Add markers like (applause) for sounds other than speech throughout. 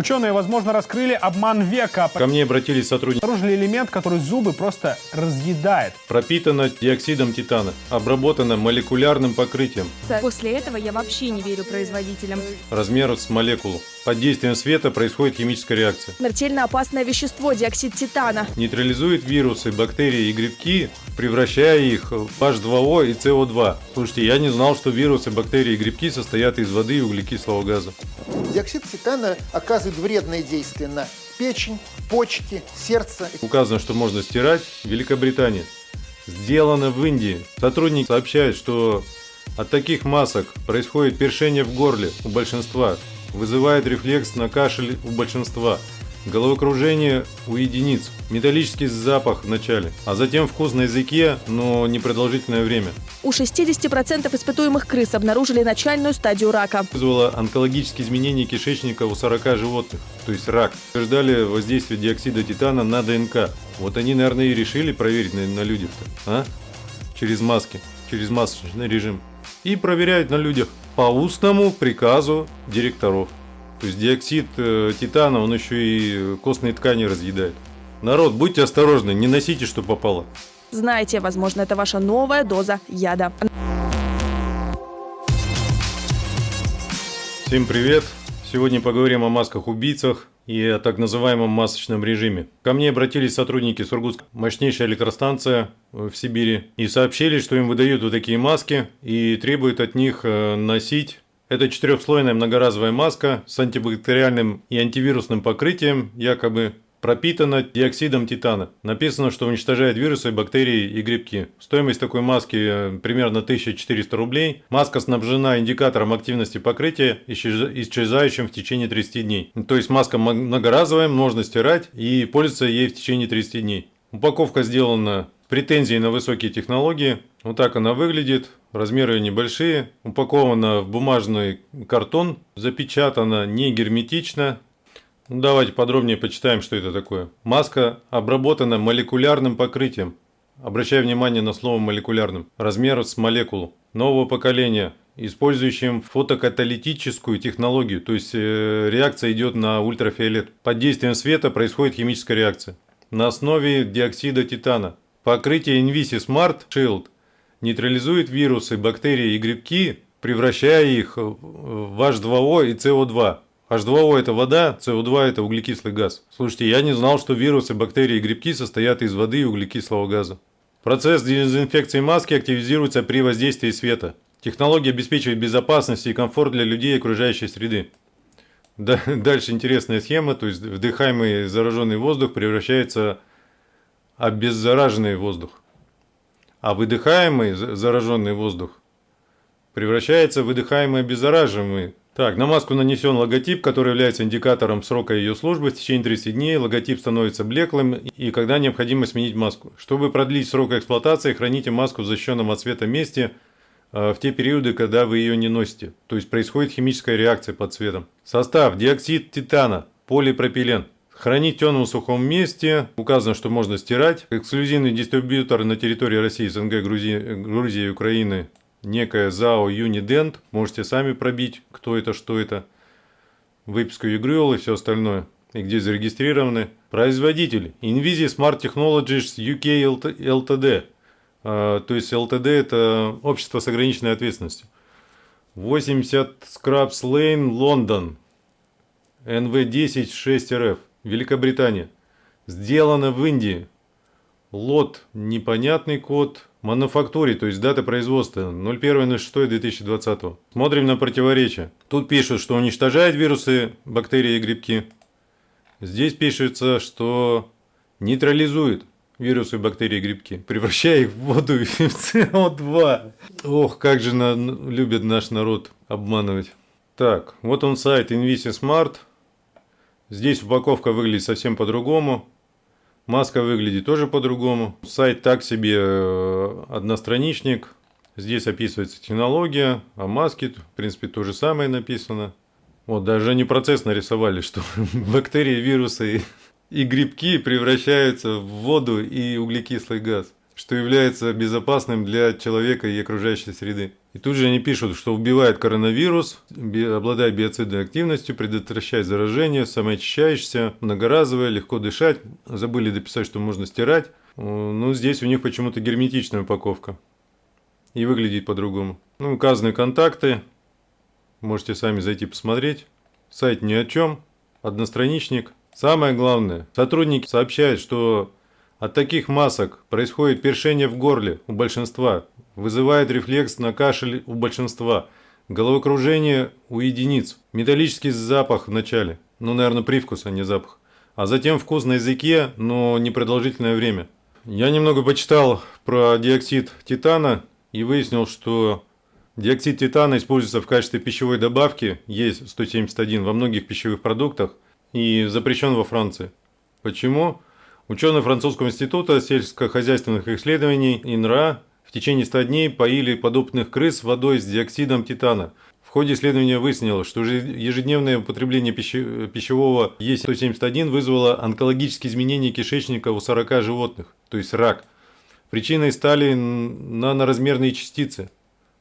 Ученые, возможно, раскрыли обман века. Ко мне обратились сотрудники. Обнаружили элемент, который зубы просто разъедает. Пропитано диоксидом титана, обработано молекулярным покрытием. После этого я вообще не верю производителям. Размер с молекулу. Под действием света происходит химическая реакция. Смертельно опасное вещество, диоксид титана. Нейтрализует вирусы, бактерии и грибки, превращая их в H2O и CO2. Слушайте, я не знал, что вирусы, бактерии и грибки состоят из воды и углекислого газа. Диоксид титана оказывает вредное действие на печень, почки, сердце. Указано, что можно стирать. Великобритания. Сделано в Индии. Сотрудник сообщает, что от таких масок происходит першение в горле у большинства, вызывает рефлекс на кашель у большинства, головокружение у единиц, металлический запах в начале, а затем вкус на языке, но непродолжительное время. У 60% испытуемых крыс обнаружили начальную стадию рака. Вызвало онкологические изменения кишечника у 40 животных, то есть рак. Утверждали воздействие диоксида титана на ДНК. Вот они, наверное, и решили проверить на, на людях-то, а? Через маски, через масочный режим. И проверяют на людях по устному приказу директоров. То есть диоксид э, титана, он еще и костные ткани разъедает. Народ, будьте осторожны, не носите, что попало. Знаете, возможно, это ваша новая доза яда. Всем привет! Сегодня поговорим о масках-убийцах и о так называемом масочном режиме. Ко мне обратились сотрудники Сургутской мощнейшая электростанция в Сибири и сообщили, что им выдают вот такие маски и требуют от них э, носить это четырехслойная многоразовая маска с антибактериальным и антивирусным покрытием, якобы пропитана диоксидом титана. Написано, что уничтожает вирусы, бактерии и грибки. Стоимость такой маски э, примерно 1400 рублей. Маска снабжена индикатором активности покрытия, исчезающим в течение 30 дней. То есть маска многоразовая, можно стирать и пользоваться ей в течение 30 дней. Упаковка сделана претензии на высокие технологии. Вот так она выглядит. Размеры небольшие. Упакована в бумажный картон. Запечатана не герметично. Ну, давайте подробнее почитаем, что это такое. Маска обработана молекулярным покрытием. Обращаю внимание на слово молекулярным. Размер с молекулу. Нового поколения использующим фотокаталитическую технологию, то есть э, реакция идет на ультрафиолет. Под действием света происходит химическая реакция. На основе диоксида титана. Покрытие Invisis Smart Shield нейтрализует вирусы, бактерии и грибки, превращая их в H2O и CO2. H2O это вода, CO2 это углекислый газ. Слушайте, я не знал, что вирусы, бактерии и грибки состоят из воды и углекислого газа. Процесс дезинфекции маски активизируется при воздействии света. Технология обеспечивает безопасность и комфорт для людей и окружающей среды. Дальше интересная схема, то есть вдыхаемый зараженный воздух превращается обеззараженный воздух. А выдыхаемый зараженный воздух превращается в выдыхаемый обеззараживаемый. Так, на маску нанесен логотип, который является индикатором срока ее службы. В течение 30 дней логотип становится блеклым и когда необходимо сменить маску. Чтобы продлить срок эксплуатации, храните маску в защищенном от света месте э, в те периоды, когда вы ее не носите. То есть происходит химическая реакция под цветом. Состав. Диоксид титана, полипропилен. Хранить в темном сухом месте. Указано, что можно стирать. Эксклюзивный дистрибьютор на территории России, СНГ, Грузии, Грузии и Украины. Некая ЗАО Юнидент. Можете сами пробить, кто это, что это. Выписку ЕГРЮЛ и все остальное. И где зарегистрированы. Производитель. Invisi Smart Technologies UK Ltd. А, то есть LTD это общество с ограниченной ответственностью. 80 Scraps Lane, Лондон. NV10 6RF. Великобритания. Сделано в Индии. Лот непонятный код. Мануфактуре, то есть дата производства 01.06.2020. Смотрим на противоречие. Тут пишут, что уничтожает вирусы, бактерии и грибки. Здесь пишется, что нейтрализует вирусы, бактерии и грибки, превращая их в воду и (laughs) в СО2. Ох, как же на, любит наш народ обманывать. Так, вот он сайт InvisiSmart. Здесь упаковка выглядит совсем по-другому. Маска выглядит тоже по-другому. Сайт так себе э, одностраничник. Здесь описывается технология, а маски, в принципе, то же самое написано. Вот, даже не процесс нарисовали, (laughs) что бактерии, вирусы и грибки превращаются в воду и углекислый газ. Что является безопасным для человека и окружающей среды. И тут же они пишут, что убивает коронавирус, обладает биоцидной активностью, предотвращает заражение, самоочищающийся, многоразовое, легко дышать. Забыли дописать, что можно стирать. Ну, здесь у них почему-то герметичная упаковка. И выглядит по-другому. Ну, указаны контакты. Можете сами зайти посмотреть. Сайт ни о чем. Одностраничник. Самое главное, сотрудники сообщают, что от таких масок происходит першение в горле у большинства, вызывает рефлекс на кашель у большинства, головокружение у единиц, металлический запах в начале, ну, наверное, привкус, а не запах, а затем вкус на языке, но непродолжительное время. Я немного почитал про диоксид титана и выяснил, что диоксид титана используется в качестве пищевой добавки, E171 во многих пищевых продуктах и запрещен во Франции. Почему? Ученые французского института сельскохозяйственных исследований ИНРА в течение 100 дней поили подопытных крыс водой с диоксидом титана. В ходе исследования выяснилось, что же- ежедневное употребление пищи- пищевого Е171 вызвало онкологические изменения кишечника у 40 животных, то есть рак. Причиной стали наноразмерные частицы.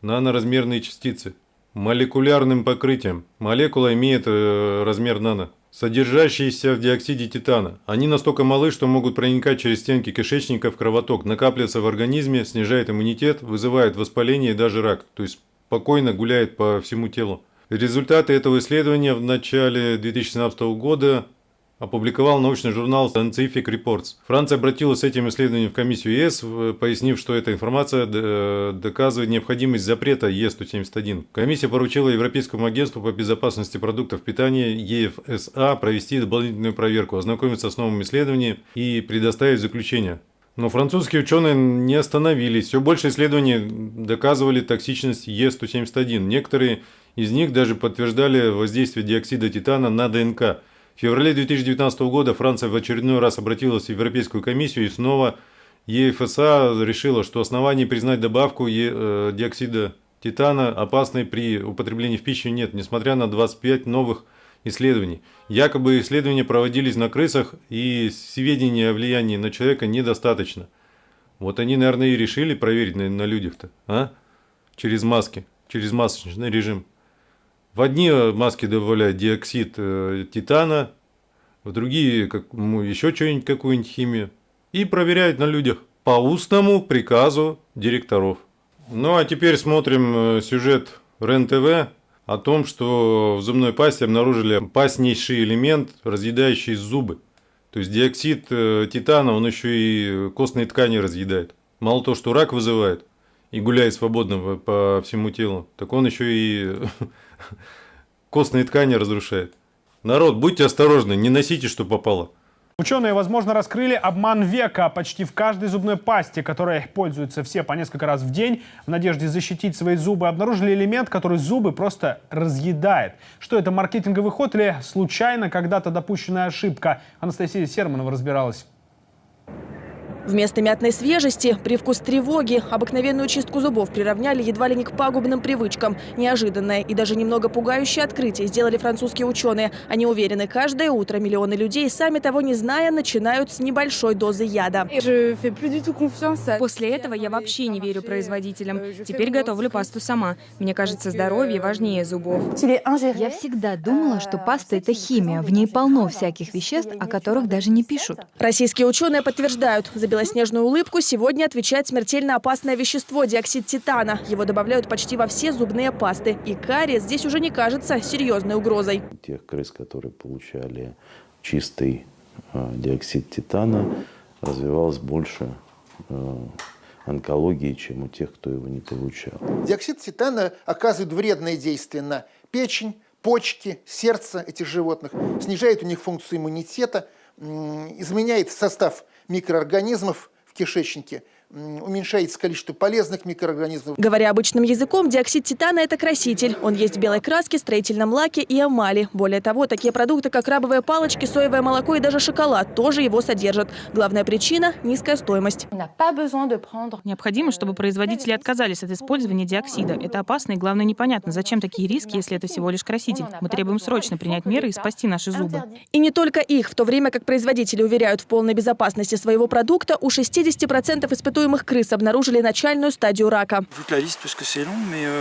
Наноразмерные частицы. Молекулярным покрытием. Молекула имеет э, размер нано. Содержащиеся в диоксиде титана. Они настолько малы, что могут проникать через стенки кишечника в кровоток, накапливаться в организме, снижает иммунитет, вызывает воспаление и даже рак. То есть спокойно гуляет по всему телу. Результаты этого исследования в начале 2017 года опубликовал научный журнал Scientific Reports. Франция обратилась с этим исследованием в комиссию ЕС, пояснив, что эта информация д- доказывает необходимость запрета Е171. Комиссия поручила Европейскому агентству по безопасности продуктов питания ЕФСА провести дополнительную проверку, ознакомиться с новым исследованием и предоставить заключение. Но французские ученые не остановились. Все больше исследований доказывали токсичность Е171. Некоторые из них даже подтверждали воздействие диоксида титана на ДНК. В феврале 2019 года Франция в очередной раз обратилась в Европейскую комиссию и снова ЕФСА решила, что оснований признать добавку э, диоксида титана опасной при употреблении в пищу нет, несмотря на 25 новых исследований. Якобы исследования проводились на крысах, и сведений о влиянии на человека недостаточно. Вот они, наверное, и решили проверить на, на людях-то, а? Через маски, через масочный режим. В одни э, маски добавляют диоксид э, титана, в другие как, ну, еще что-нибудь, какую-нибудь химию. И проверяют на людях по устному приказу директоров. Ну а теперь смотрим э, сюжет РЕН-ТВ о том, что в зубной пасте обнаружили опаснейший элемент, разъедающий зубы. То есть диоксид титана, он еще и костные ткани разъедает. Мало того, что рак вызывает и гуляет свободно по- по всему телу, так он еще и (laughs) костные ткани разрушает. Народ, будьте осторожны, не носите, что попало. Ученые, возможно, раскрыли обман века почти в каждой зубной пасте, которой пользуются все по несколько раз в день. В надежде защитить свои зубы обнаружили элемент, который зубы просто разъедает. Что это, маркетинговый ход или случайно когда-то допущенная ошибка? Анастасия Серманова разбиралась. Вместо мятной свежести – привкус тревоги. Обыкновенную чистку зубов приравняли едва ли не к пагубным привычкам. Неожиданное и даже немного пугающее открытие сделали французские ученые. Они уверены, каждое утро миллионы людей, сами того не зная, начинают с небольшой дозы яда. После этого я вообще не верю производителям. Теперь готовлю пасту сама. Мне кажется, здоровье важнее зубов. Я всегда думала, что паста — это химия. В ней полно всяких веществ, о которых даже не пишут. Российские ученые подтверждают, белоснежную улыбку сегодня отвечает смертельно опасное вещество – диоксид титана. Его добавляют почти во все зубные пасты. И кариес здесь уже не кажется серьезной угрозой. тех крыс, которые получали чистый э, диоксид титана, развивалось больше э, онкологии, чем у тех, кто его не получал. Диоксид титана оказывает вредное действие на печень, почки, сердце этих животных, снижает у них функцию иммунитета, изменяет состав микроорганизмов в кишечнике, уменьшается количество полезных микроорганизмов. Говоря обычным языком, диоксид титана – это краситель. Он есть в белой краске, строительном лаке и эмали. Более того, такие продукты, как крабовые палочки, соевое молоко и даже шоколад тоже его содержат. Главная причина – низкая стоимость. Необходимо, чтобы производители отказались от использования диоксида. Это опасно и, главное, непонятно, зачем такие риски, если это всего лишь краситель. Мы требуем срочно принять меры и спасти наши зубы. И не только их. В то время как производители уверяют в полной безопасности своего продукта, у 60% испытуемых испытуемых крыс обнаружили начальную стадию рака.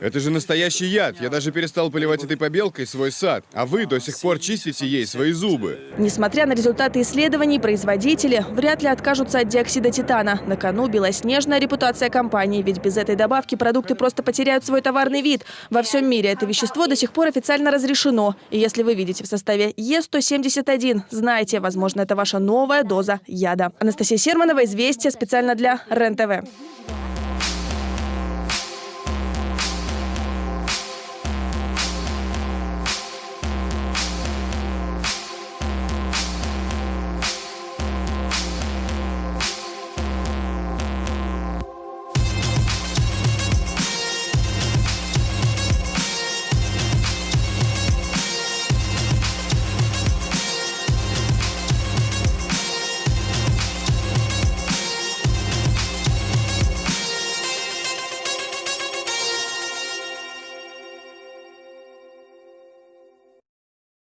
Это же настоящий яд. Я даже перестал поливать этой побелкой свой сад. А вы до сих пор чистите ей свои зубы. Несмотря на результаты исследований, производители вряд ли откажутся от диоксида титана. На кону белоснежная репутация компании, ведь без этой добавки продукты просто потеряют свой товарный вид. Во всем мире это вещество до сих пор официально разрешено. И если вы видите в составе Е171, знайте, возможно, это ваша новая доза яда. Анастасия Серманова, «Известия» специально для РЕН-ТВ.